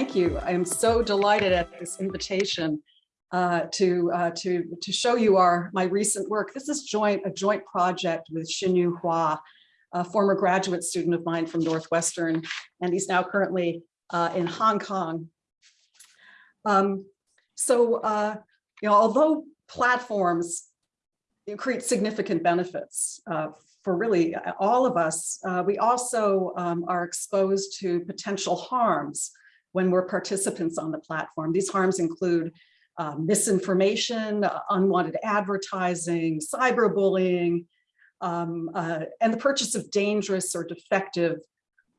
thank you. I am so delighted at this invitation uh, to uh, to to show you our my recent work. This is joint a joint project with Xinyu Hua, a former graduate student of mine from Northwestern, and he's now currently uh, in Hong Kong. Um, so, uh, you know, although platforms create significant benefits uh, for really all of us, uh, we also um, are exposed to potential harms when we're participants on the platform. These harms include uh, misinformation, uh, unwanted advertising, cyberbullying, um, uh, and the purchase of dangerous or defective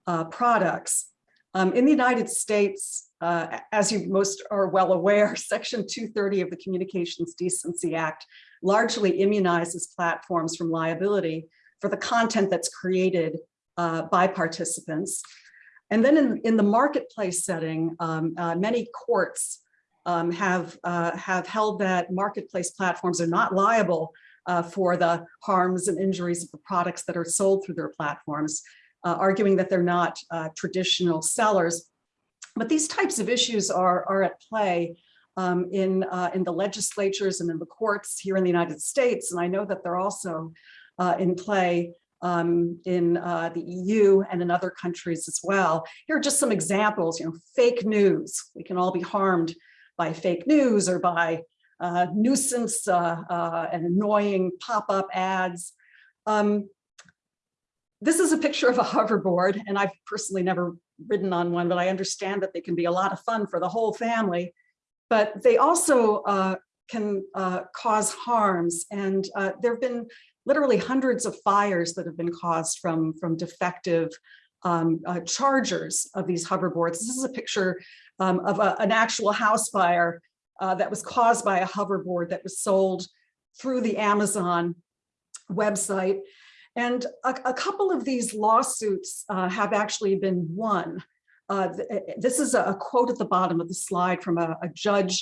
uh, products. Um, in the United States, uh, as you most are well aware, Section 230 of the Communications Decency Act largely immunizes platforms from liability for the content that's created uh, by participants. And then in, in the marketplace setting, um, uh, many courts um, have, uh, have held that marketplace platforms are not liable uh, for the harms and injuries of the products that are sold through their platforms, uh, arguing that they're not uh, traditional sellers. But these types of issues are, are at play um, in, in the legislatures and in the courts here in the United States. And I know that they're also in play um, in uh, the EU and in other countries as well. Here are just some examples, you know, fake news. We can all be harmed by fake news or by uh, nuisance uh, uh and annoying pop-up ads. Um, this is a picture of a hoverboard, and I've personally never ridden on one, but I understand that they can be a lot of fun for the whole family. But they also uh, can uh, cause harms, and there have been literally hundreds of fires that have been caused from, from defective um, uh, chargers of these hoverboards. This is a picture um, of a, an actual house fire uh, that was caused by a hoverboard that was sold through the Amazon website. And a, a couple of these lawsuits uh, have actually been won. Uh, th this is a, a, quote at the bottom of the slide from a, a judge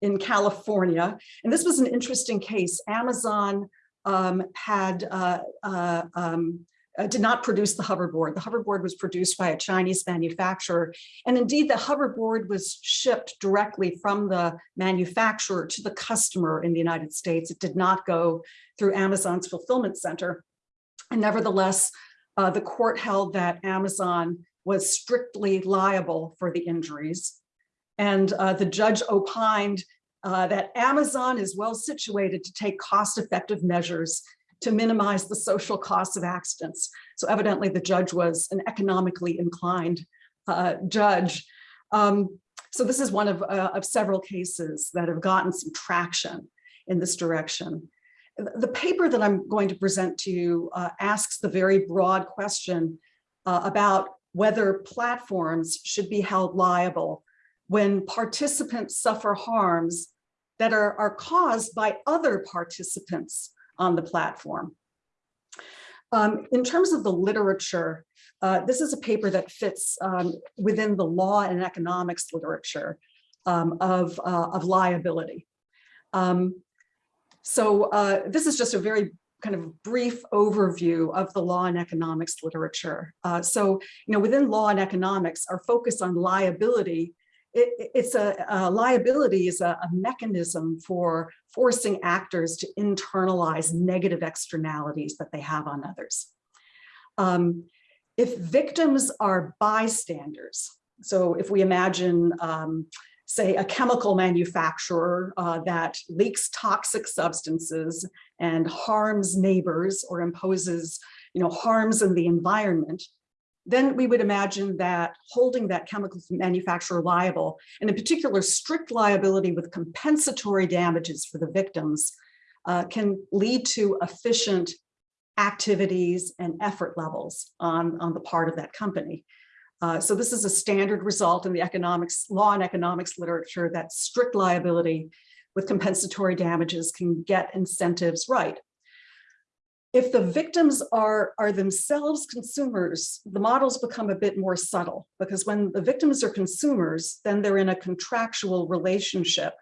in California. And this was an interesting case. Amazon um, had uh, uh, um, uh, did not produce the hoverboard. The hoverboard was produced by a Chinese manufacturer. And indeed, the hoverboard was shipped directly from the manufacturer to the customer in the United States. It did not go through Amazon's fulfillment center. And nevertheless, uh, the court held that Amazon was strictly liable for the injuries. And uh, the judge opined uh, that Amazon is well situated to take cost-effective measures to minimize the social costs of accidents. So evidently the judge was an economically inclined uh, judge. Um, so this is one of, uh, of several cases that have gotten some traction in this direction. The paper that I'm going to present to you uh, asks the very broad question uh, about whether platforms should be held liable when participants suffer harms that are, are caused by other participants on the platform. Um, in terms of the literature, uh, this is a paper that fits um, within the law and economics literature um, of, uh, of liability. Um, so uh, this is just a very kind of brief overview of the law and economics literature. Uh, so, you know, within law and economics, our focus on liability it, it's a, a, liability is a, a, mechanism for forcing actors to internalize negative externalities that they have on others. Um, if victims are bystanders, so if we imagine, um, say, a chemical manufacturer uh, that leaks toxic substances and harms neighbors or imposes you know, harms in the environment, then we would imagine that holding that chemical manufacturer liable, and in particular strict liability with compensatory damages for the victims, uh, can lead to efficient activities and effort levels on, on the part of that company. Uh, so this is a standard result in the economics, law and economics literature that strict liability with compensatory damages can get incentives right if the victims are, are themselves consumers, the models become a bit more subtle because when the victims are consumers, then they're in a contractual relationship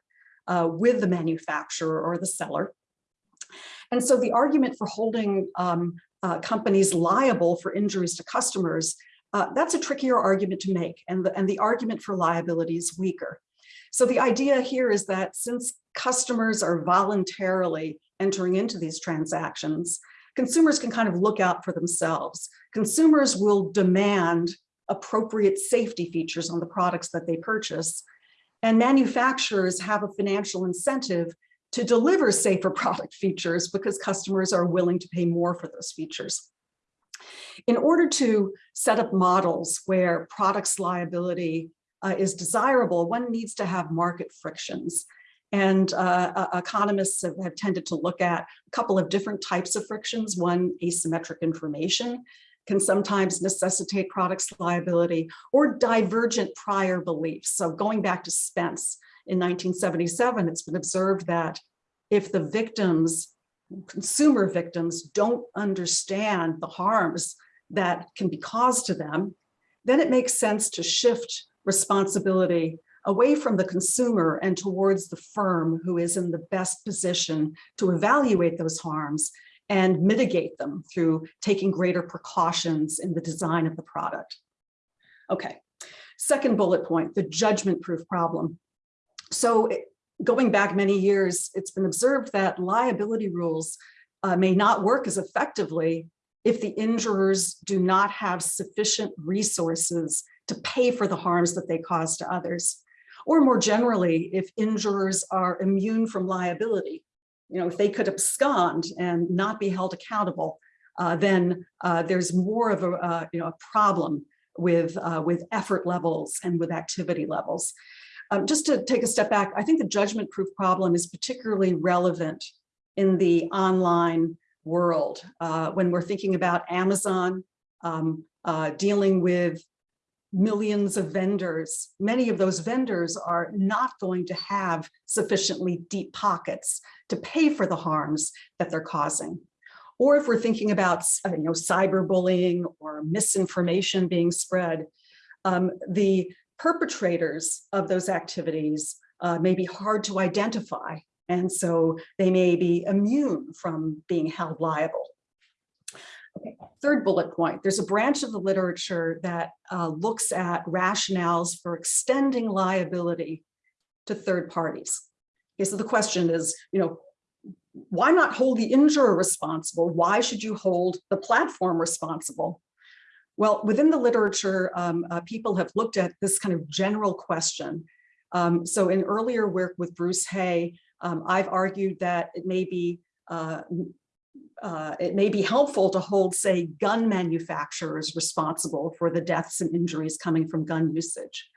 uh, with the manufacturer or the seller. And so the argument for holding um, uh, companies liable for injuries to customers uh, that's a trickier argument to make and the, and the argument for liability is weaker. So the idea here is that since customers are voluntarily entering into these transactions, consumers can kind of look out for themselves. Consumers will demand appropriate safety features on the products that they purchase. And manufacturers have a financial incentive to deliver safer product features because customers are willing to pay more for those features. In order to set up models where products liability uh, is desirable, one needs to have market frictions. And uh, uh, economists have, have, tended to look at a couple of different types of frictions. One, asymmetric information can sometimes necessitate products liability or divergent prior beliefs. So going back to Spence in 1977, it's been observed that if the victims, consumer victims don't understand the harms that can be caused to them, then it makes sense to shift responsibility away from the consumer and towards the firm who is in the best position to evaluate those harms and mitigate them through taking greater precautions in the design of the product. Okay, second bullet point, the judgment proof problem. So going back many years, it's been observed that liability rules uh, may not work as effectively if the injurers do not have sufficient resources to pay for the harms that they cause to others. Or more generally, if injurers are immune from liability, you know, if they could abscond and not be held accountable, uh, then uh, there's more of a, uh, you know, a problem with, uh, with effort levels and with activity levels. Um, just to take a step back, I think the judgment proof problem is particularly relevant in the online world uh, when we're thinking about Amazon um, uh, dealing with millions of vendors, many of those vendors are not going to have sufficiently deep pockets to pay for the harms that they're causing. Or if we're thinking about you know, cyberbullying or misinformation being spread, um, the perpetrators of those activities uh, may be hard to identify. And so they may be immune from being held liable. Third bullet point, there's a branch of the literature that uh, looks at rationales for extending liability to third parties. Okay, so the question is, you know, why not hold the injurer responsible? Why should you hold the platform responsible? Well, within the literature, um, uh, people have looked at this kind of general question. Um, so in earlier work with Bruce Hay, um, I've argued that it may be uh, uh, it may be helpful to hold, say, gun manufacturers responsible for the deaths and injuries coming from gun usage.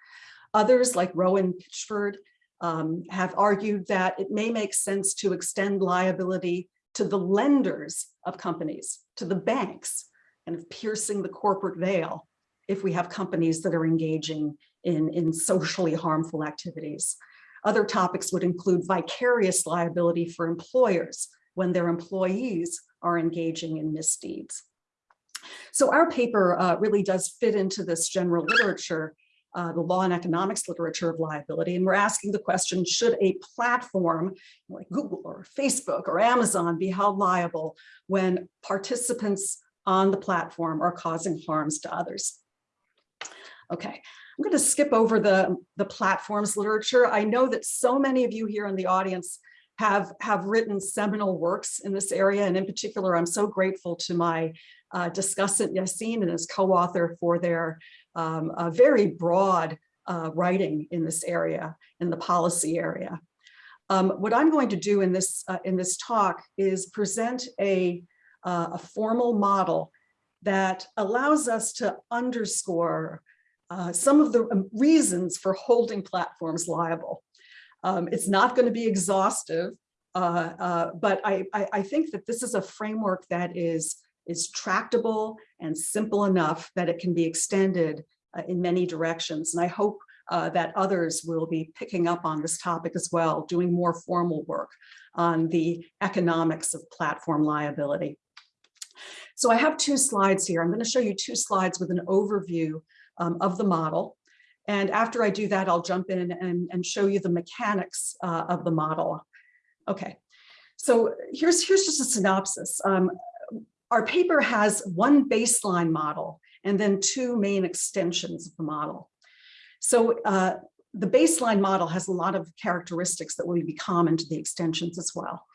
Others, like Rohan Pitchford, um, have argued that it may make sense to extend liability to the lenders of companies, to the banks, and of piercing the corporate veil if we have companies that are engaging in, in socially harmful activities. Other topics would include vicarious liability for employers when their employees are engaging in misdeeds. So our paper uh, really does fit into this general literature, uh, the law and economics literature of liability. And we're asking the question, should a platform like Google or Facebook or Amazon be held liable when participants on the platform are causing harms to others? Okay, I'm going to skip over the, the platforms literature. I know that so many of you here in the audience have, have written seminal works in this area. And in particular, I'm so grateful to my uh, discussant Yassine and his co-author for their um, very broad uh, writing in this area, in the policy area. Um, what I'm going to do in this, uh, in this talk is present a, uh, a formal model that allows us to underscore uh, some of the um, reasons for holding platforms liable. Um, it's not going to be exhaustive, uh, uh, but I, I, I, think that this is a framework that is, is tractable and simple enough that it can be extended uh, in many directions. And I hope uh, that others will be picking up on this topic as well, doing more formal work on the economics of platform liability. So I have two slides here. I'm going to show you two slides with an overview um, of the model. And after I do that, I'll jump in and, and show you the mechanics uh, of the model. Okay, so here's, here's just a synopsis. Um, our paper has one baseline model, and then two main extensions of the model. So uh, the baseline model has a lot of characteristics that will be common to the extensions as well.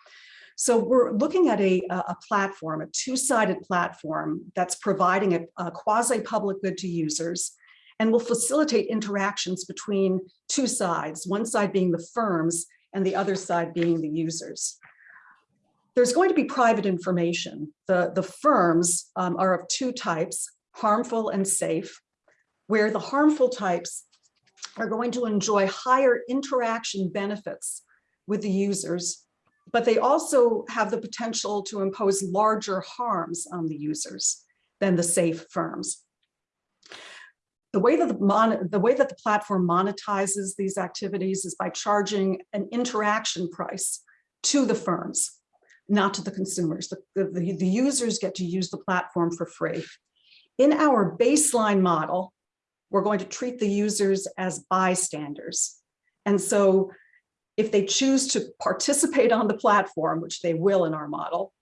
So we're looking at a, a platform, a two-sided platform that's providing a, a quasi-public good to users and will facilitate interactions between two sides, one side being the firms and the other side being the users. There's going to be private information. The, the firms um, are of two types, harmful and safe, where the harmful types are going to enjoy higher interaction benefits with the users, but they also have the potential to impose larger harms on the users than the safe firms. The way that the, mon the way that the platform monetizes these activities is by charging an interaction price to the firms, not to the consumers. The, the, the users get to use the platform for free. In our baseline model, we're going to treat the users as bystanders. And so if they choose to participate on the platform, which they will in our model,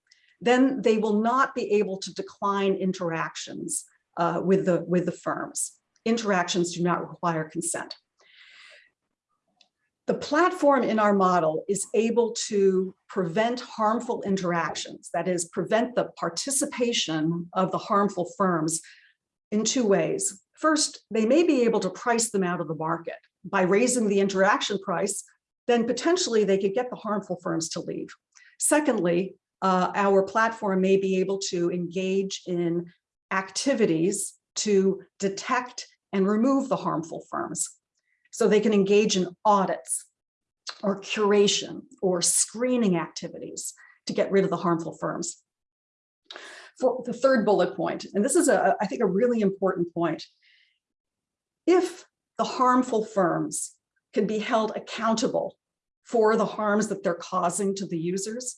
then they will not be able to decline interactions uh, with, the, with the firms. Interactions do not require consent. The platform in our model is able to prevent harmful interactions, that is, prevent the participation of the harmful firms in two ways. First, they may be able to price them out of the market. By raising the interaction price, then potentially they could get the harmful firms to leave. Secondly, uh, our platform may be able to engage in activities to detect and remove the harmful firms. So they can engage in audits or curation or screening activities to get rid of the harmful firms. For the third bullet point, and this is a, I think a really important point, if the harmful firms can be held accountable for the harms that they're causing to the users,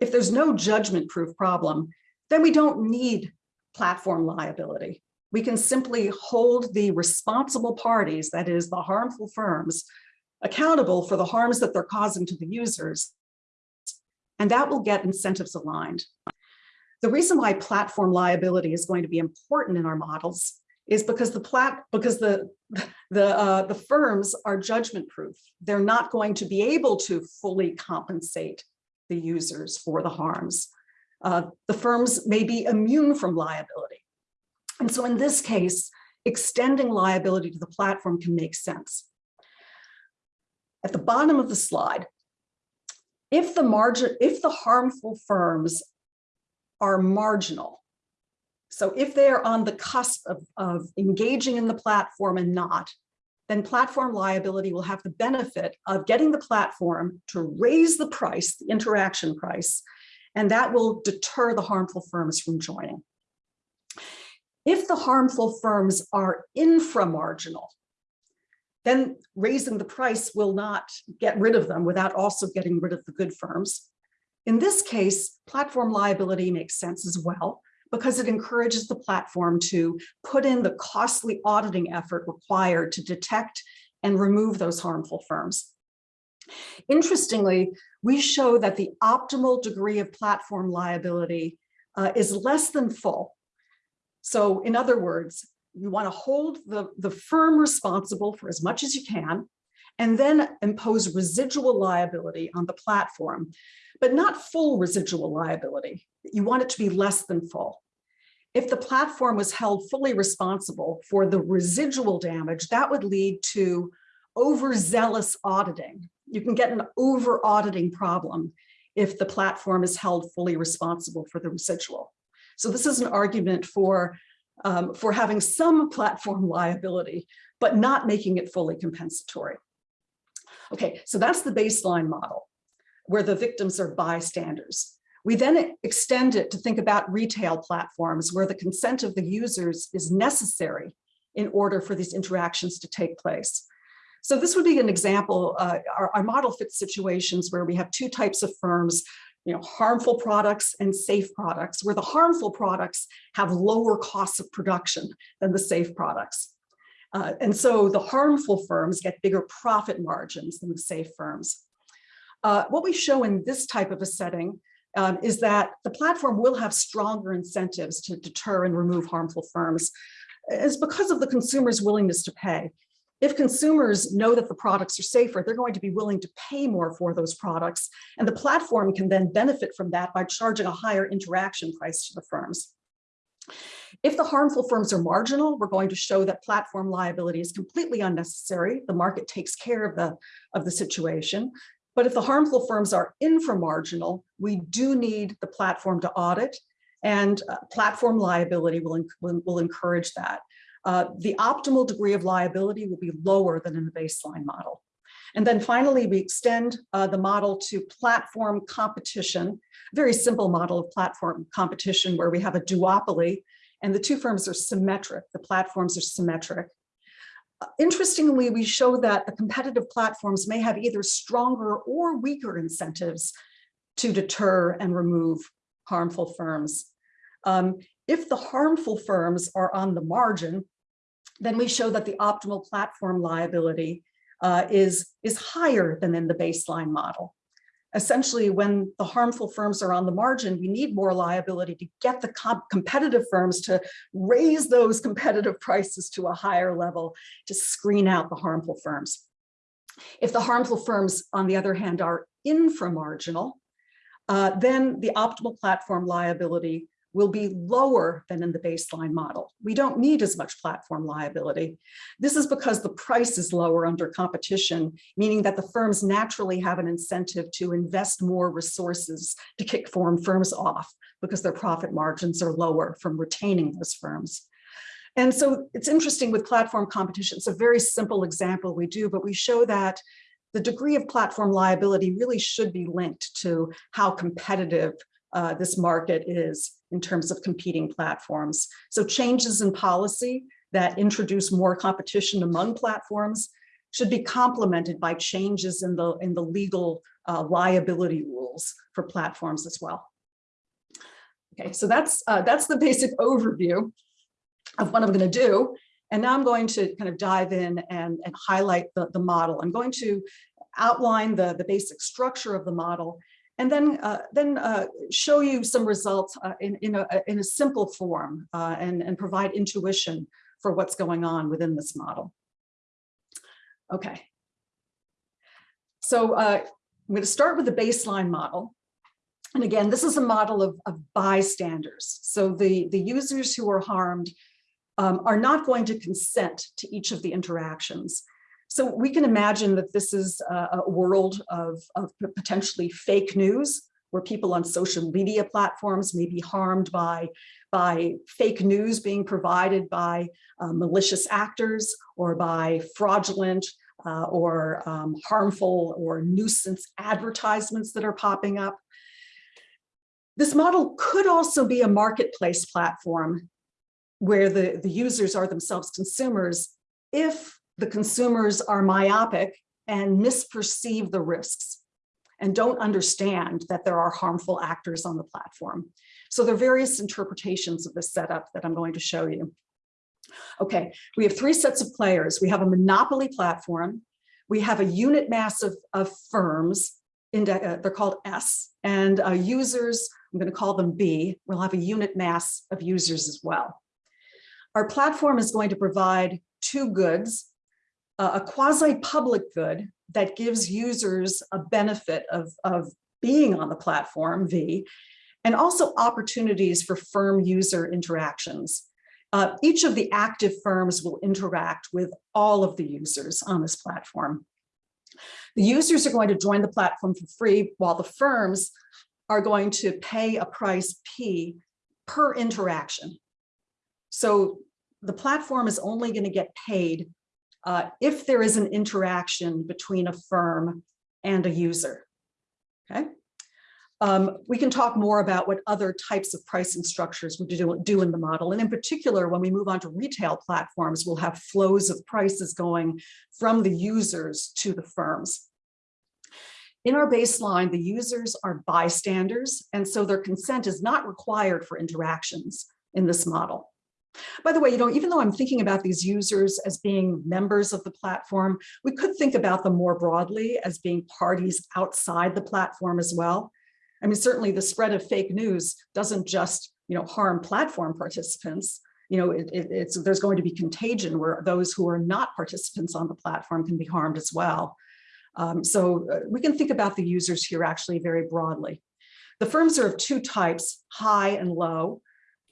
if there's no judgment proof problem, then we don't need platform liability. We can simply hold the responsible parties, that is the harmful firms, accountable for the harms that they're causing to the users, and that will get incentives aligned. The reason why platform liability is going to be important in our models is because the plat because the the uh, the firms are judgment proof. They're not going to be able to fully compensate the users for the harms. Uh, the firms may be immune from liability. And so in this case, extending liability to the platform can make sense. At the bottom of the slide, if the margin, if the harmful firms are marginal, so if they're on the cusp of, of engaging in the platform and not, then platform liability will have the benefit of getting the platform to raise the price, the interaction price, and that will deter the harmful firms from joining. If the harmful firms are inframarginal, then raising the price will not get rid of them without also getting rid of the good firms. In this case, platform liability makes sense as well because it encourages the platform to put in the costly auditing effort required to detect and remove those harmful firms. Interestingly, we show that the optimal degree of platform liability uh, is less than full. So in other words, you want to hold the, the firm responsible for as much as you can, and then impose residual liability on the platform, but not full residual liability. You want it to be less than full. If the platform was held fully responsible for the residual damage, that would lead to overzealous auditing. You can get an over auditing problem if the platform is held fully responsible for the residual. So this is an argument for, um, for having some platform liability, but not making it fully compensatory. Okay, so that's the baseline model where the victims are bystanders. We then extend it to think about retail platforms where the consent of the users is necessary in order for these interactions to take place. So this would be an example, uh, our, our model fits situations where we have two types of firms, you know, harmful products and safe products, where the harmful products have lower costs of production than the safe products. Uh, and so the harmful firms get bigger profit margins than the safe firms. Uh, what we show in this type of a setting um, is that the platform will have stronger incentives to deter and remove harmful firms. is because of the consumer's willingness to pay. If consumers know that the products are safer, they're going to be willing to pay more for those products. And the platform can then benefit from that by charging a higher interaction price to the firms. If the harmful firms are marginal, we're going to show that platform liability is completely unnecessary. The market takes care of the, of the situation. But if the harmful firms are inframarginal, we do need the platform to audit and uh, platform liability will, will, will encourage that. Uh, the optimal degree of liability will be lower than in the baseline model. And then finally, we extend uh, the model to platform competition, very simple model of platform competition where we have a duopoly and the two firms are symmetric, the platforms are symmetric. Uh, interestingly, we show that the competitive platforms may have either stronger or weaker incentives to deter and remove harmful firms. Um, if the harmful firms are on the margin, then we show that the optimal platform liability uh, is, is higher than in the baseline model. Essentially, when the harmful firms are on the margin, we need more liability to get the comp competitive firms to raise those competitive prices to a higher level to screen out the harmful firms. If the harmful firms, on the other hand, are inframarginal, uh, then the optimal platform liability will be lower than in the baseline model. We don't need as much platform liability. This is because the price is lower under competition, meaning that the firms naturally have an incentive to invest more resources to kick foreign firms off because their profit margins are lower from retaining those firms. And so it's interesting with platform competition. It's a very simple example we do, but we show that the degree of platform liability really should be linked to how competitive uh, this market is in terms of competing platforms. So changes in policy that introduce more competition among platforms should be complemented by changes in the, in the legal uh, liability rules for platforms as well. Okay, so that's, uh, that's the basic overview of what I'm going to do. And now I'm going to kind of dive in and, and highlight the, the model. I'm going to outline the, the basic structure of the model and then uh, then uh, show you some results uh, in, in, a, in a simple form uh, and, and provide intuition for what's going on within this model. Okay. So uh, I'm going to start with the baseline model. And again, this is a model of, of bystanders. So the, the users who are harmed um, are not going to consent to each of the interactions. So we can imagine that this is a, world of, of potentially fake news where people on social media platforms may be harmed by, by fake news being provided by uh, malicious actors or by fraudulent uh, or um, harmful or nuisance advertisements that are popping up. This model could also be a marketplace platform where the, the users are themselves consumers if the consumers are myopic and misperceive the risks and don't understand that there are harmful actors on the platform. So there are various interpretations of this setup that I'm going to show you. Okay, we have three sets of players. We have a monopoly platform. We have a unit mass of, of firms, uh, they're called S, and uh, users, I'm going to call them B. We'll have a unit mass of users as well. Our platform is going to provide two goods, a quasi-public good that gives users a benefit of, of being on the platform, V, and also opportunities for firm user interactions. Uh, each of the active firms will interact with all of the users on this platform. The users are going to join the platform for free while the firms are going to pay a price P per interaction. So the platform is only going to get paid uh, if there is an interaction between a firm and a user. Okay. Um, we can talk more about what other types of pricing structures we do, do in the model. And in particular, when we move on to retail platforms, we'll have flows of prices going from the users to the firms. In our baseline, the users are bystanders, and so their consent is not required for interactions in this model. By the way, you know, even though I'm thinking about these users as being members of the platform, we could think about them more broadly as being parties outside the platform as well. I mean, certainly the spread of fake news doesn't just, you know, harm platform participants. You know, it, it- it's, there's going to be contagion where those who are not participants on the platform can be harmed as well. Um, so uh, we can think about the users here actually very broadly. The firms are of two types, high and low.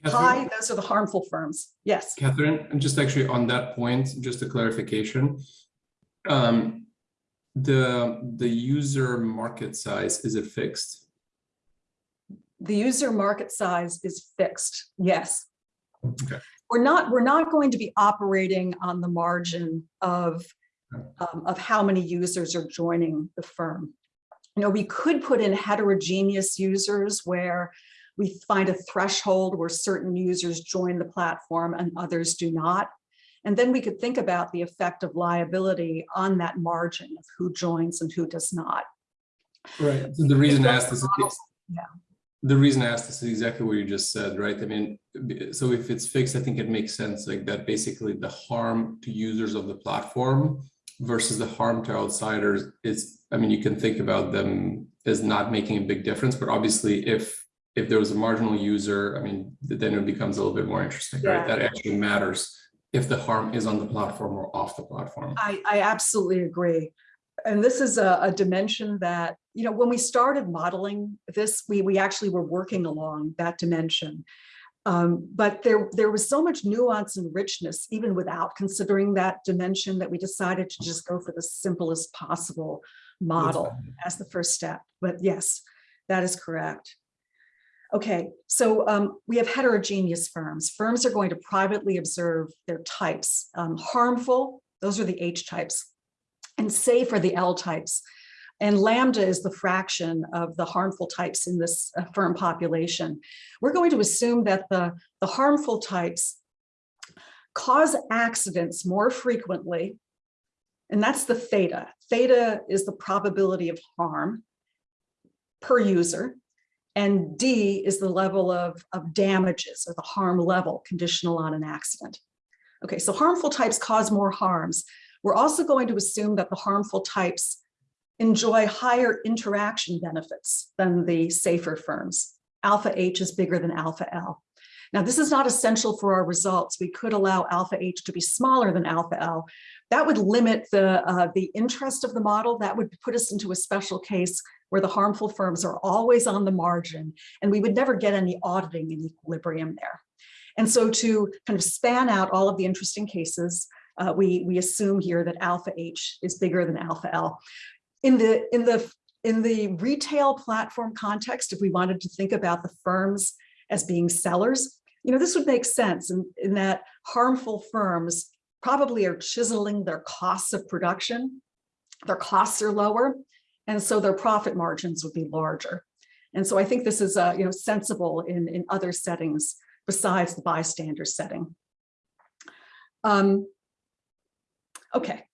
High, Catherine, those are the harmful firms. Yes. Catherine, and just actually on that point, just a clarification. Um, the, the user market size, is it fixed? The user market size is fixed. Yes. Okay. We're not, we're not going to be operating on the margin of, um, of how many users are joining the firm. You know, we could put in heterogeneous users where we find a threshold where certain users join the platform and others do not. And then we could think about the effect of liability on that margin of who joins and who does not. Right. So the reason I asked this, is- Yeah. the reason I asked this is exactly what you just said, right? I mean, so if it's fixed, I think it makes sense like that basically the harm to users of the platform versus the harm to outsiders is, I mean, you can think about them as not making a big difference, but obviously if if there was a marginal user, I mean, then it becomes a little bit more interesting, right? That actually matters if the harm is on the platform or off the platform. I, I absolutely agree. And this is a, a dimension that, you know, when we started modeling this, we, we actually were working along that dimension. Um, but there, there was so much nuance and richness, even without considering that dimension, that we decided to just go for the simplest possible model as the first step. But yes, that is correct. Okay, so um, we have heterogeneous firms. Firms are going to privately observe their types. Um, harmful, those are the H types, and safe are the L types. And lambda is the fraction of the harmful types in this uh, firm population. We're going to assume that the, the harmful types cause accidents more frequently. And that's the theta. Theta is the probability of harm per user. And D is the level of, of damages or the harm level conditional on an accident. Okay, so harmful types cause more harms. We're also going to assume that the harmful types enjoy higher interaction benefits than the safer firms. Alpha H is bigger than alpha L. Now, this is not essential for our results. We could allow alpha H to be smaller than alpha L. That would limit the, uh, the interest of the model. That would put us into a special case where the harmful firms are always on the margin and we would never get any auditing in equilibrium there. And so to kind of span out all of the interesting cases, uh, we, we assume here that alpha H is bigger than alpha L. In the, in the, in the retail platform context, if we wanted to think about the firms as being sellers, you know, this would make sense in, in that harmful firms probably are chiseling their costs of production. Their costs are lower, and so their profit margins would be larger. And so I think this is, uh, you know, sensible in, in other settings besides the bystander setting. Um, okay,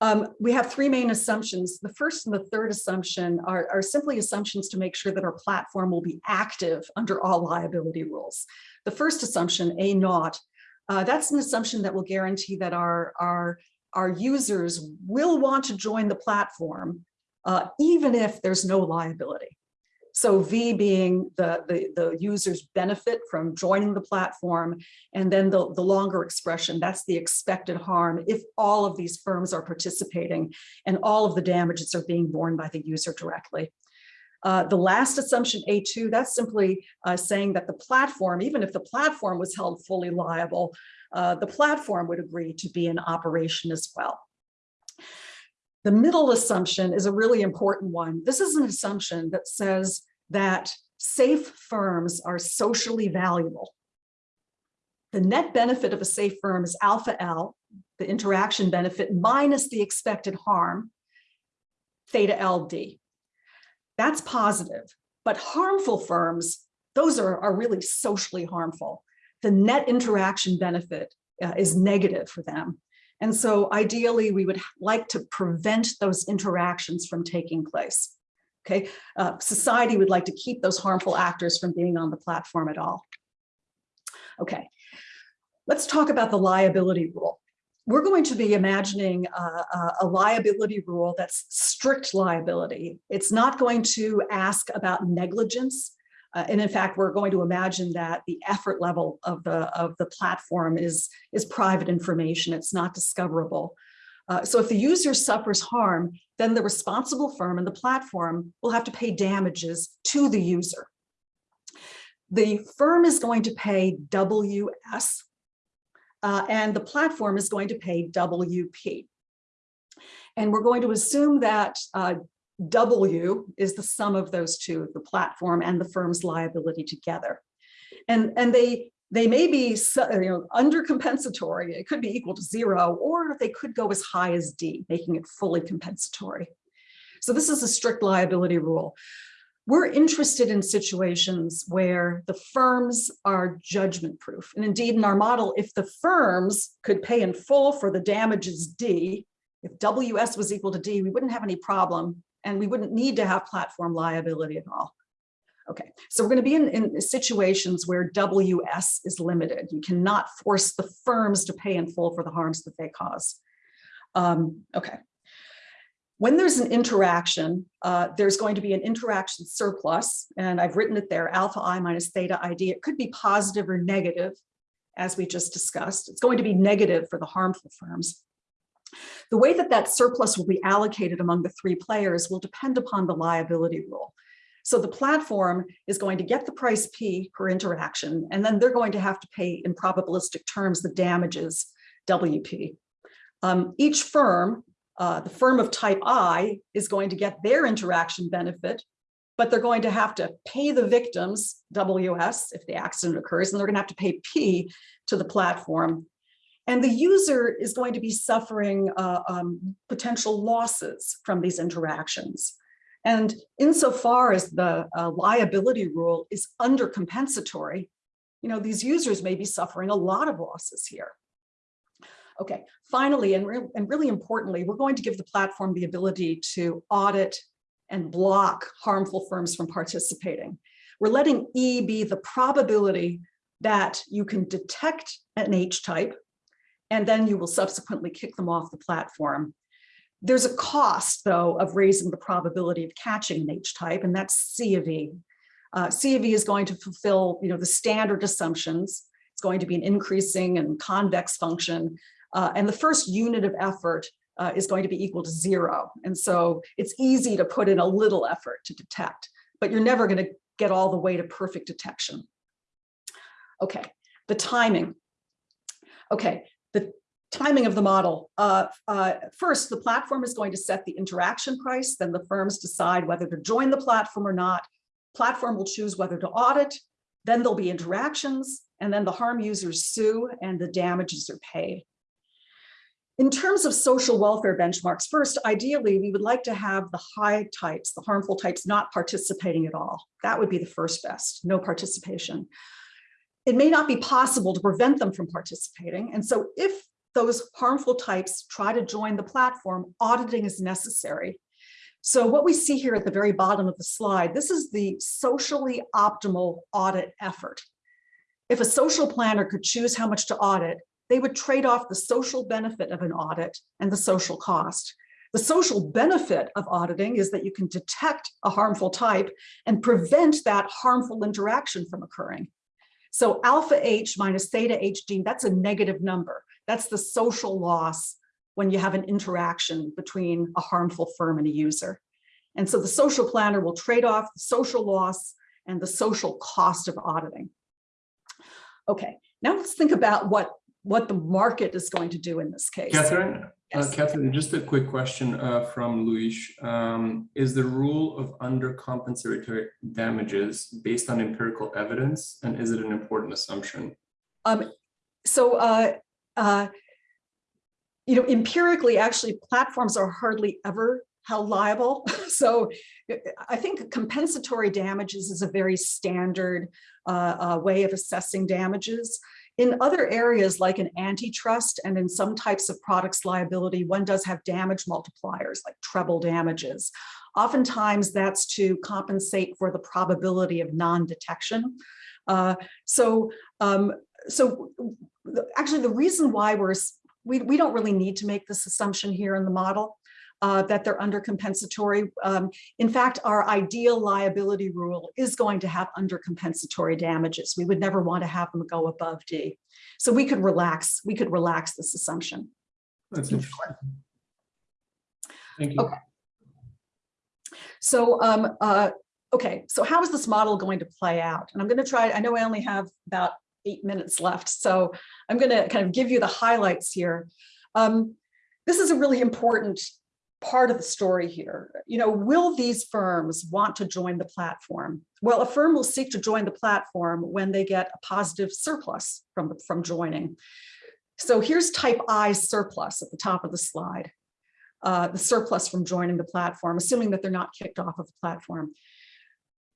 um, we have three main assumptions. The first and the third assumption are, are simply assumptions to make sure that our platform will be active under all liability rules. The first assumption, A naught, uh, that's an assumption that will guarantee that our, our, our users will want to join the platform, uh, even if there's no liability. So V being the, the, the users benefit from joining the platform, and then the, the longer expression, that's the expected harm if all of these firms are participating and all of the damages are being borne by the user directly. Uh, the last assumption, A2, that's simply uh, saying that the platform, even if the platform was held fully liable, uh, the platform would agree to be in operation as well. The middle assumption is a really important one. This is an assumption that says that safe firms are socially valuable. The net benefit of a safe firm is alpha L, the interaction benefit minus the expected harm, theta LD. That's positive, but harmful firms, those are, are really socially harmful. The net interaction benefit uh, is negative for them. And so ideally, we would like to prevent those interactions from taking place. Okay, uh, society would like to keep those harmful actors from being on the platform at all. Okay, let's talk about the liability rule. We're going to be imagining a, a- liability rule that's strict liability. It's not going to ask about negligence. Uh, and in fact, we're going to imagine that the effort level of the, of the platform is, is private information. It's not discoverable. Uh, so if the user suffers harm, then the responsible firm and the platform will have to pay damages to the user. The firm is going to pay WS, uh, and the platform is going to pay WP. And we're going to assume that uh, W is the sum of those two, the platform and the firm's liability together. And, and they, they may be you know, under compensatory, it could be equal to zero, or they could go as high as D, making it fully compensatory. So this is a strict liability rule. We're interested in situations where the firms are judgment proof. And indeed, in our model, if the firms could pay in full for the damages D, if WS was equal to D, we wouldn't have any problem and we wouldn't need to have platform liability at all. Okay, so we're going to be in, in situations where WS is limited. You cannot force the firms to pay in full for the harms that they cause. Um, okay. When there's an interaction, uh, there's going to be an interaction surplus, and I've written it there, alpha i minus theta id. It could be positive or negative, as we just discussed. It's going to be negative for the harmful firms. The way that that surplus will be allocated among the three players will depend upon the liability rule. So the platform is going to get the price P per interaction, and then they're going to have to pay in probabilistic terms the damages WP. Um, each firm, uh, the firm of type I is going to get their interaction benefit, but they're going to have to pay the victims, WS, if the accident occurs, and they're going to have to pay P to the platform. And the user is going to be suffering uh, um, potential losses from these interactions. And insofar as the uh, liability rule is under compensatory, you know, these users may be suffering a lot of losses here. Okay, finally, and, re and really importantly, we're going to give the platform the ability to audit and block harmful firms from participating. We're letting E be the probability that you can detect an H-type, and then you will subsequently kick them off the platform. There's a cost, though, of raising the probability of catching an H-type, and that's C of E. Uh, C of E is going to fulfill you know, the standard assumptions. It's going to be an increasing and convex function. Uh, and the first unit of effort uh, is going to be equal to zero. And so it's easy to put in a little effort to detect, but you're never going to get all the way to perfect detection. Okay, the timing. Okay, the timing of the model. Uh, uh, first, the platform is going to set the interaction price, then the firms decide whether to join the platform or not. Platform will choose whether to audit, then there'll be interactions, and then the harm users sue and the damages are paid. In terms of social welfare benchmarks, first, ideally, we would like to have the high types, the harmful types not participating at all. That would be the first best, no participation. It may not be possible to prevent them from participating. And so if those harmful types try to join the platform, auditing is necessary. So what we see here at the very bottom of the slide, this is the socially optimal audit effort. If a social planner could choose how much to audit, they would trade off the social benefit of an audit and the social cost. The social benefit of auditing is that you can detect a harmful type and prevent that harmful interaction from occurring. So alpha H minus theta H gene, that's a negative number. That's the social loss when you have an interaction between a harmful firm and a user. And so the social planner will trade off the social loss and the social cost of auditing. Okay, now let's think about what, what the market is going to do in this case. Catherine, Yes. uh, Catherine, just a quick question uh, from Luis. Um, is the rule of undercompensatory damages based on empirical evidence, and is it an important assumption? Um, so, uh, uh, you know, empirically, actually, platforms are hardly ever held liable. So I think compensatory damages is a very standard uh, uh, way of assessing damages. In other areas like an antitrust and in some types of products liability, one does have damage multipliers like treble damages. Oftentimes that's to compensate for the probability of non-detection. Uh, so, um, so actually the reason why we're we, we don't really need to make this assumption here in the model uh, that they're under compensatory. Um, in fact, our ideal liability rule is going to have under compensatory damages. We would never want to have them go above D. So we could relax, we could relax this assumption. That's interesting. Thank you. Okay. So, um, uh, okay, so how is this model going to play out? And I'm going to try, I know I only have about eight minutes left, so I'm going to kind of give you the highlights here. Um, this is a really important part of the story here. You know, will these firms want to join the platform? Well, a firm will seek to join the platform when they get a positive surplus from, from joining. So here's type I surplus at the top of the slide, uh, the surplus from joining the platform, assuming that they're not kicked off of the platform.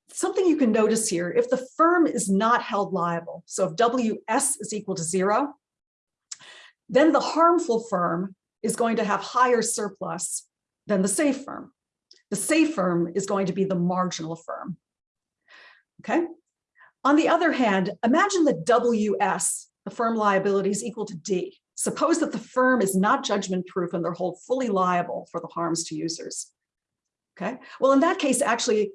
Something you can notice here, if the firm is not held liable, so if WS is equal to zero, then the harmful firm is going to have higher surplus than the safe firm. The safe firm is going to be the marginal firm. Okay. On the other hand, imagine that WS, the firm liability is equal to D. Suppose that the firm is not judgment proof and they're hold fully liable for the harms to users. Okay. Well, in that case, actually,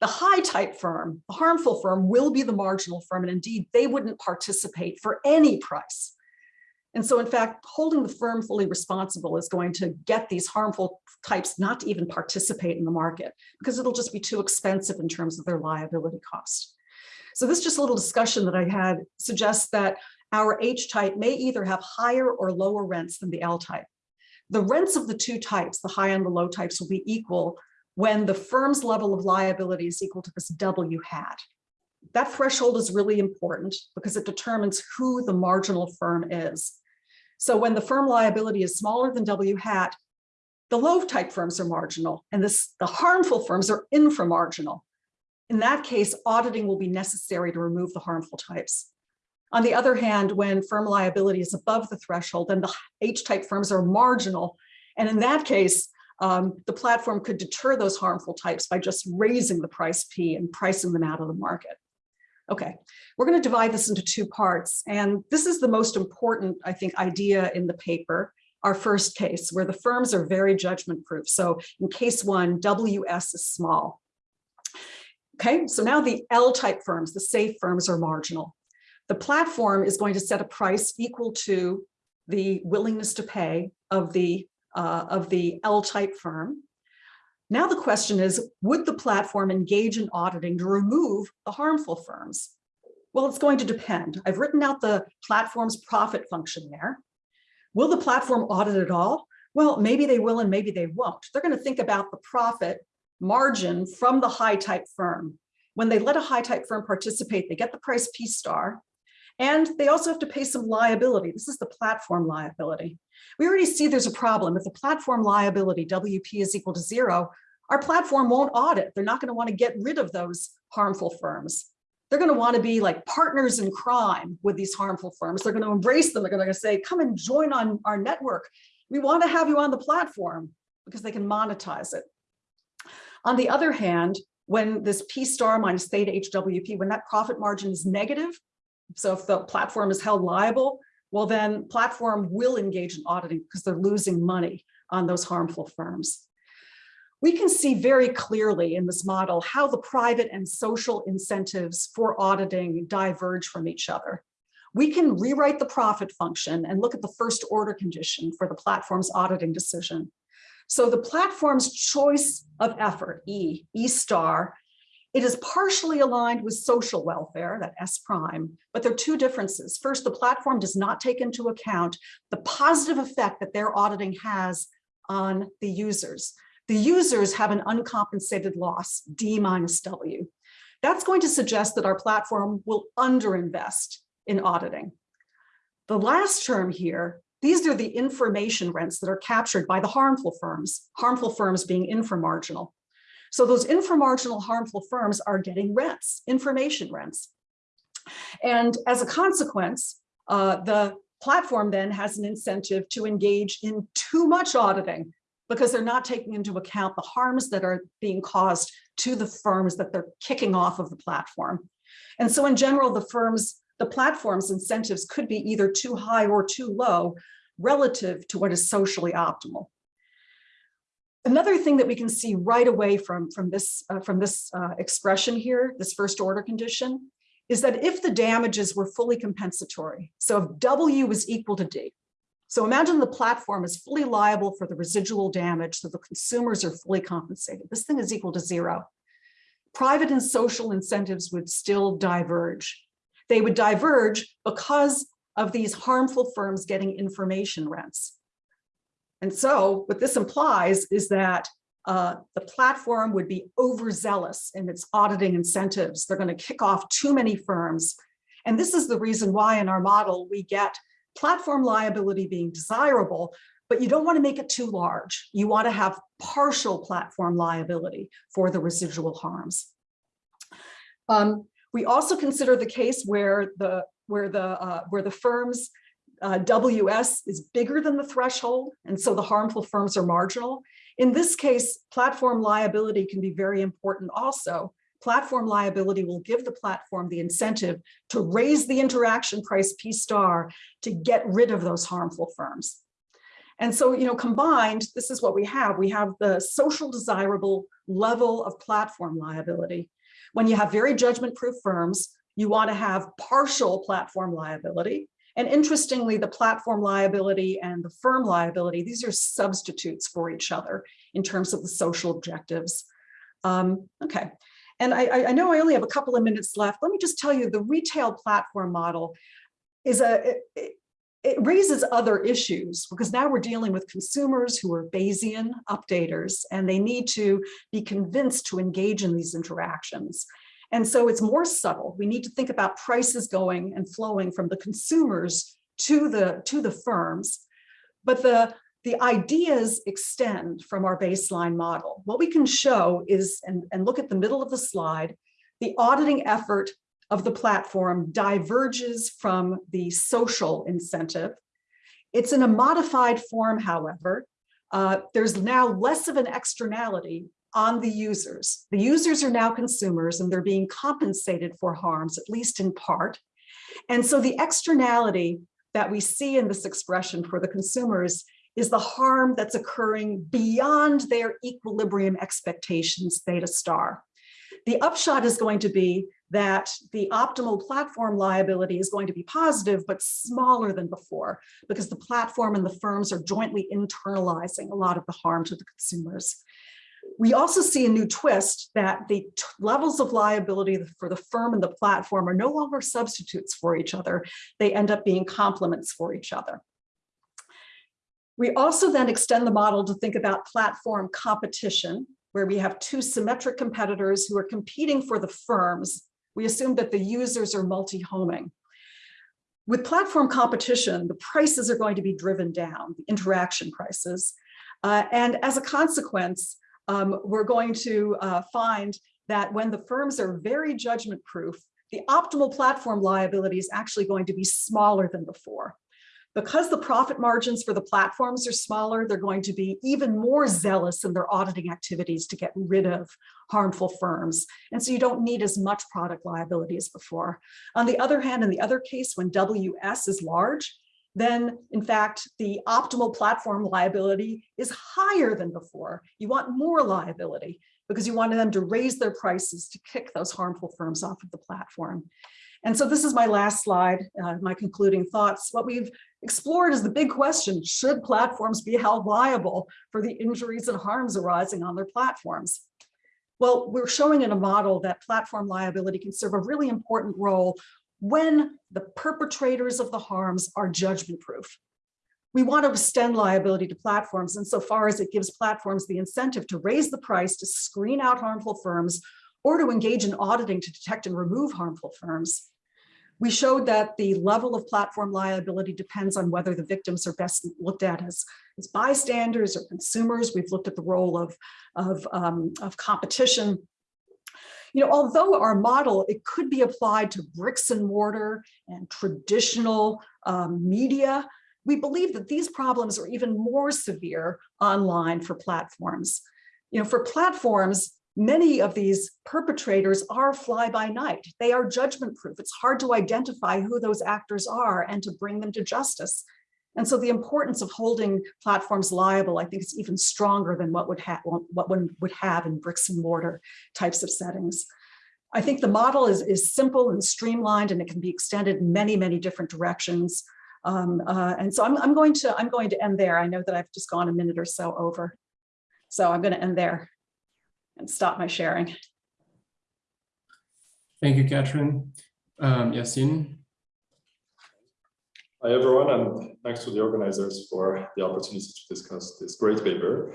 the high type firm, the harmful firm will be the marginal firm. And indeed, they wouldn't participate for any price. And so in fact, holding the firm fully responsible is going to get these harmful types not to even participate in the market because it'll just be too expensive in terms of their liability cost. So this just a little discussion that I had suggests that our H type may either have higher or lower rents than the L type. The rents of the two types, the high and the low types will be equal when the firm's level of liability is equal to this W hat. That threshold is really important because it determines who the marginal firm is. So when the firm liability is smaller than W hat, the low type firms are marginal and this, the harmful firms are inframarginal. In that case, auditing will be necessary to remove the harmful types. On the other hand, when firm liability is above the threshold, then the H-type firms are marginal. And in that case, um, the platform could deter those harmful types by just raising the price P and pricing them out of the market. Okay, we're going to divide this into two parts. And this is the most important, I think, idea in the paper, our first case, where the firms are very judgment proof. So in case one, WS is small. Okay, so now the L-type firms, the safe firms are marginal. The platform is going to set a price equal to the willingness to pay of the, uh, of the L-type firm. Now the question is, would the platform engage in auditing to remove the harmful firms? Well, it's going to depend. I've written out the platform's profit function there. Will the platform audit at all? Well, maybe they will and maybe they won't. They're going to think about the profit margin from the high type firm. When they let a high type firm participate, they get the price P star. And they also have to pay some liability. This is the platform liability. We already see there's a problem. If the platform liability, WP is equal to zero, our platform won't audit. They're not going to want to get rid of those harmful firms. They're going to want to be like partners in crime with these harmful firms. They're going to embrace them. They're going to say, come and join on our network. We want to have you on the platform because they can monetize it. On the other hand, when this P star minus theta HWP, when that profit margin is negative, so if the platform is held liable, well then platform will engage in auditing because they're losing money on those harmful firms. We can see very clearly in this model how the private and social incentives for auditing diverge from each other. We can rewrite the profit function and look at the first order condition for the platform's auditing decision. So the platform's choice of effort, E, E star, it is partially aligned with social welfare, that S prime, but there are two differences. First, the platform does not take into account the positive effect that their auditing has on the users. The users have an uncompensated loss, D minus W. That's going to suggest that our platform will underinvest in auditing. The last term here, these are the information rents that are captured by the harmful firms, harmful firms being inframarginal. So those inframarginal harmful firms are getting rents, information rents. And as a consequence, uh, the platform then has an incentive to engage in too much auditing because they're not taking into account the harms that are being caused to the firms that they're kicking off of the platform. And so in general, the firms, the platform's incentives could be either too high or too low relative to what is socially optimal. Another thing that we can see right away from, from this, uh, from this uh, expression here, this first order condition, is that if the damages were fully compensatory, so if W was equal to D, so imagine the platform is fully liable for the residual damage, so the consumers are fully compensated. This thing is equal to zero. Private and social incentives would still diverge. They would diverge because of these harmful firms getting information rents. And so what this implies is that uh, the platform would be overzealous in its auditing incentives. They're going to kick off too many firms. And this is the reason why in our model we get platform liability being desirable, but you don't want to make it too large. You want to have partial platform liability for the residual harms. Um, we also consider the case where the where the uh, where the firms uh, WS is bigger than the threshold, and so the harmful firms are marginal. In this case, platform liability can be very important also. Platform liability will give the platform the incentive to raise the interaction price P star to get rid of those harmful firms. And so, you know, combined, this is what we have. We have the social desirable level of platform liability. When you have very judgment-proof firms, you want to have partial platform liability. And interestingly, the platform liability and the firm liability, these are substitutes for each other in terms of the social objectives. Um, okay, and I, I know I only have a couple of minutes left. Let me just tell you the retail platform model is a, it, it raises other issues because now we're dealing with consumers who are Bayesian updaters and they need to be convinced to engage in these interactions. And so it's more subtle. We need to think about prices going and flowing from the consumers to the, to the firms. But the, the ideas extend from our baseline model. What we can show is, and, and look at the middle of the slide, the auditing effort of the platform diverges from the social incentive. It's in a modified form, however. Uh, there's now less of an externality on the users. The users are now consumers and they're being compensated for harms, at least in part. And so the externality that we see in this expression for the consumers is the harm that's occurring beyond their equilibrium expectations theta star. The upshot is going to be that the optimal platform liability is going to be positive, but smaller than before, because the platform and the firms are jointly internalizing a lot of the harm to the consumers. We also see a new twist that the levels of liability for the firm and the platform are no longer substitutes for each other. They end up being complements for each other. We also then extend the model to think about platform competition, where we have two symmetric competitors who are competing for the firms. We assume that the users are multi-homing. With platform competition, the prices are going to be driven down, the interaction prices. Uh, and as a consequence, um, we're going to uh, find that when the firms are very judgment proof, the optimal platform liability is actually going to be smaller than before. Because the profit margins for the platforms are smaller, they're going to be even more zealous in their auditing activities to get rid of harmful firms. And so you don't need as much product liability as before. On the other hand, in the other case, when WS is large, then in fact, the optimal platform liability is higher than before. You want more liability because you want them to raise their prices to kick those harmful firms off of the platform. And so this is my last slide, uh, my concluding thoughts. What we've explored is the big question, should platforms be held liable for the injuries and harms arising on their platforms? Well, we're showing in a model that platform liability can serve a really important role when the perpetrators of the harms are judgment proof. We want to extend liability to platforms insofar as it gives platforms the incentive to raise the price to screen out harmful firms or to engage in auditing to detect and remove harmful firms. We showed that the level of platform liability depends on whether the victims are best looked at as, as bystanders or consumers. We've looked at the role of, of, um, of competition you know, although our model, it could be applied to bricks and mortar and traditional um, media, we believe that these problems are even more severe online for platforms. You know, for platforms, many of these perpetrators are fly by night. They are judgment proof. It's hard to identify who those actors are and to bring them to justice. And so the importance of holding platforms liable, I think is even stronger than what would what one would have in bricks and mortar types of settings. I think the model is, is simple and streamlined and it can be extended in many, many different directions. Um, uh, and so I'm, I'm going to I'm going to end there. I know that I've just gone a minute or so over. So I'm going to end there and stop my sharing. Thank you, Kathryn. Um, Yasin. Hi, everyone, and thanks to the organizers for the opportunity to discuss this great paper.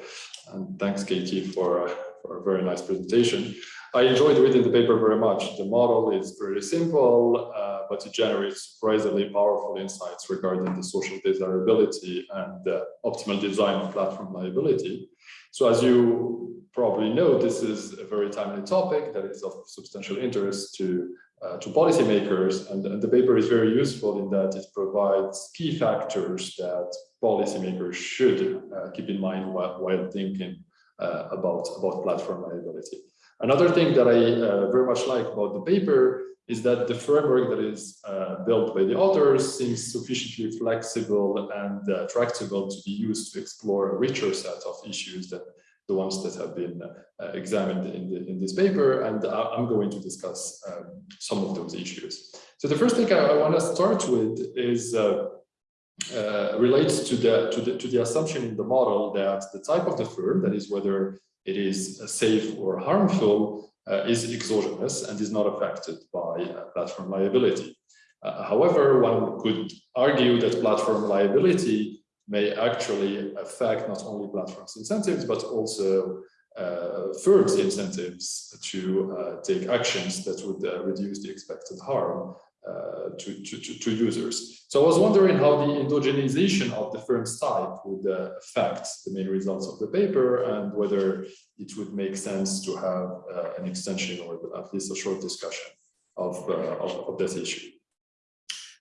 And thanks, Katie, for, for a very nice presentation. I enjoyed reading the paper very much. The model is pretty simple, uh, but it generates surprisingly powerful insights regarding the social desirability and the optimal design of platform liability. So as you probably know, this is a very timely topic that is of substantial interest to uh, to policymakers, and, and, the paper is very useful in that it provides key factors that policymakers should uh, keep in mind while, while thinking uh, about, about platform liability. Another thing that I uh, very much like about the paper is that the framework that is uh, built by the authors seems sufficiently flexible and tractable to be used to explore a richer set of issues than the ones that have been uh, examined in, the, in this paper, and I'm going to discuss um, some of those issues. So the first thing I, I want to start with is uh, uh, relates to the, to the to the assumption in the model that the type of the firm, that is whether it is safe or harmful, uh, is exogenous and is not affected by uh, platform liability. Uh, however, one could argue that platform liability may actually affect not only platforms incentives, but also uh, firms incentives to uh, take actions that would uh, reduce the expected harm uh, to, to, to, users. So I was wondering how the endogenization of the firm's type would uh, affect the main results of the paper and whether it would make sense to have uh, an extension or at least a short discussion of, of, of this issue.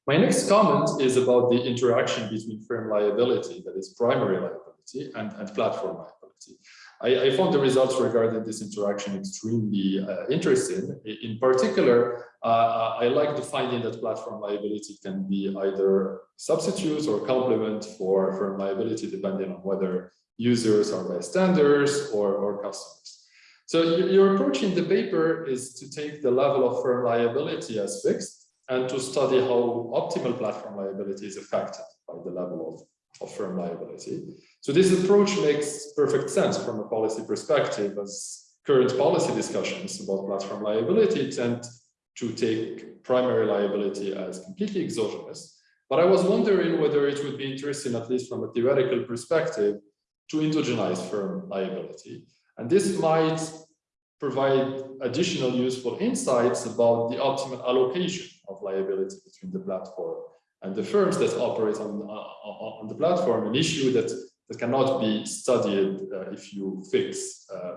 My next comment is about the interaction between firm liability, that is primary liability, and, and platform liability. I, I, found the results regarding this interaction extremely uh, interesting. In particular, uh, I like the finding that platform liability can be either substitute or complement for firm liability, depending on whether users are bystanders or, or customers. So your approach in the paper is to take the level of firm liability as fixed and to study how optimal platform liability is affected by the level of, of firm liability. So this approach makes perfect sense from a policy perspective as current policy discussions about platform liability tend to take primary liability as completely exogenous. But I was wondering whether it would be interesting, at least from a theoretical perspective, to endogenize firm liability. And this might provide additional useful insights about the optimal allocation of liability between the platform and the firms that operate on, uh, on the platform, an issue that, that cannot be studied uh, if you fix uh, uh,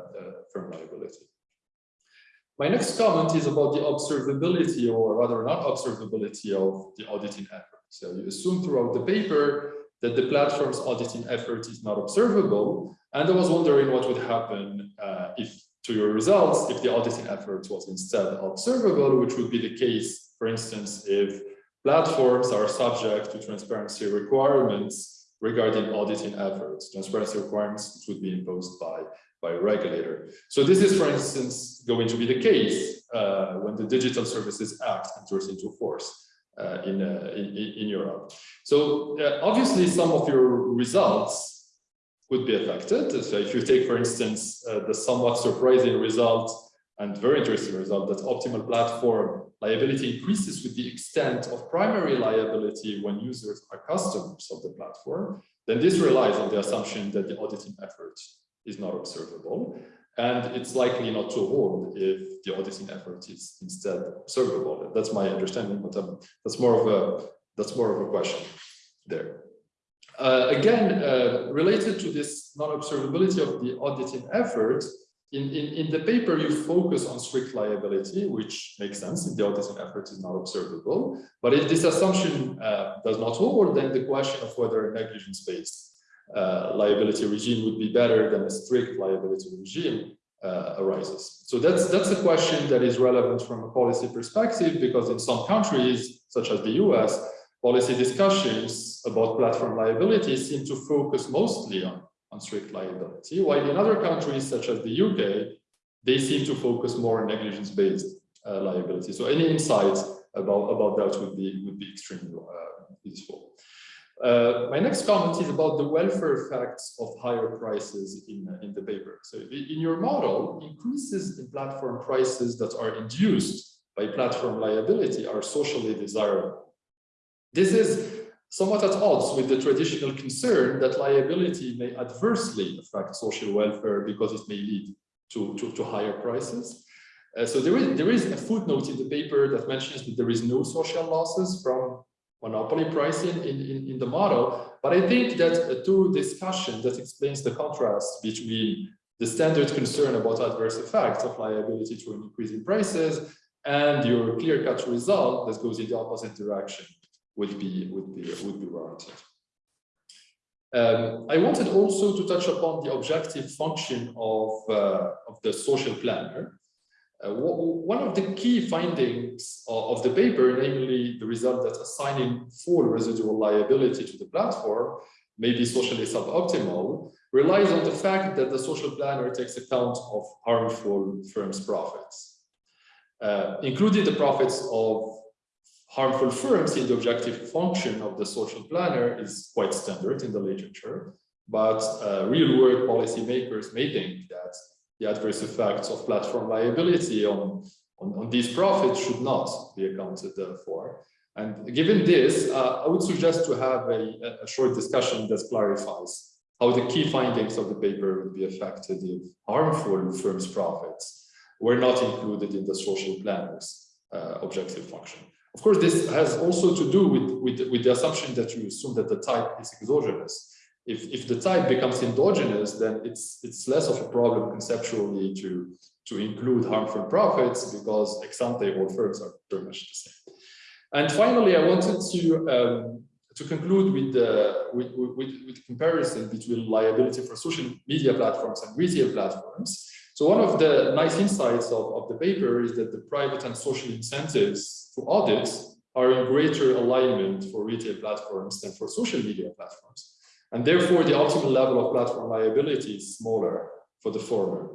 firm liability. My next comment is about the observability or rather not observability of the auditing effort. So you assume throughout the paper that the platform's auditing effort is not observable. And I was wondering what would happen uh, if to your results if the auditing effort was instead observable, which would be the case for instance, if platforms are subject to transparency requirements regarding auditing efforts, transparency requirements would be imposed by, by a regulator. So this is, for instance, going to be the case uh, when the Digital Services Act enters into force. Uh, in, uh, in, in Europe. So uh, obviously some of your results would be affected. So if you take, for instance, uh, the somewhat surprising result and very interesting result that optimal platform liability increases with the extent of primary liability when users are customers of the platform, then this relies on the assumption that the auditing effort is not observable. And it's likely not to hold if the auditing effort is instead observable. That's my understanding, but um, that's more of a that's more of a question there. Uh, again, uh, related to this non-observability of the auditing effort, in, in, in the paper, you focus on strict liability, which makes sense if the auditing effort is not observable. But if this assumption uh, does not hold, then the question of whether a negligence-based uh, liability regime would be better than a strict liability regime uh, arises. So that's that's a question that is relevant from a policy perspective, because in some countries, such as the US, policy discussions about platform liability seem to focus mostly on, on strict liability, while in other countries such as the UK, they seem to focus more on negligence-based uh, liability. So any insights about, about that would be, would be extremely uh, useful. Uh, my next comment is about the welfare effects of higher prices in, in the paper. So in your model, increases in platform prices that are induced by platform liability are socially desirable. This is somewhat at odds with the traditional concern that liability may adversely affect social welfare because it may lead to, to, to higher prices. Uh, so there is, there is a footnote in the paper that mentions that there is no social losses from monopoly pricing in, in, in the model. But I think that uh, through discussion that explains the contrast between the standard concern about adverse effects of liability to an increase in prices and your clear-cut result that goes in the opposite direction would be would be would be warranted. Um, I wanted also to touch upon the objective function of, uh, of the social planner. Uh, one of the key findings of, the paper, namely the result that assigning full residual liability to the platform may be socially suboptimal, relies on the fact that the social planner takes account of harmful firms' profits, uh, including the profits of harmful firms in the objective function of the social planner is quite standard in the literature, but uh, real-world policymakers may think that the adverse effects of platform liability on, on, on these profits should not be accounted for. And given this, uh, I would suggest to have a, a short discussion that clarifies how the key findings of the paper would be affected if harmful firms' profits were not included in the social planner's uh, objective function. Of course, this has also to do with, with, with the assumption that you assume that the type is exogenous. If, if the type becomes endogenous, then it's, it's less of a problem conceptually to, to include harmful profits because ex ante all firms are pretty much the same. And finally, I wanted to, um, to conclude with the with, with, with comparison between liability for social media platforms and retail platforms. So one of the nice insights of, of the paper is that the private and social incentives to audit are in greater alignment for retail platforms than for social media platforms. And therefore, the optimal level of platform liability is smaller for the former.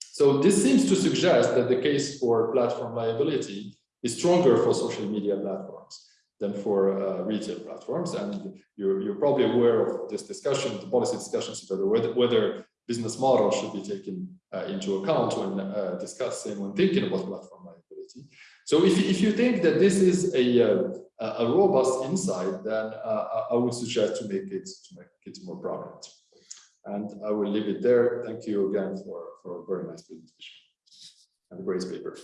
So this seems to suggest that the case for platform liability is stronger for social media platforms than for uh, retail platforms. And you're, you're probably aware of this discussion, the policy discussions about whether, whether business models should be taken uh, into account when uh, discussing, when thinking about platform liability. So if, if you think that this is a, uh, a robust insight, then uh, I would suggest to make it to make it more prominent. And I will leave it there. Thank you again for, for a very nice presentation and a great paper.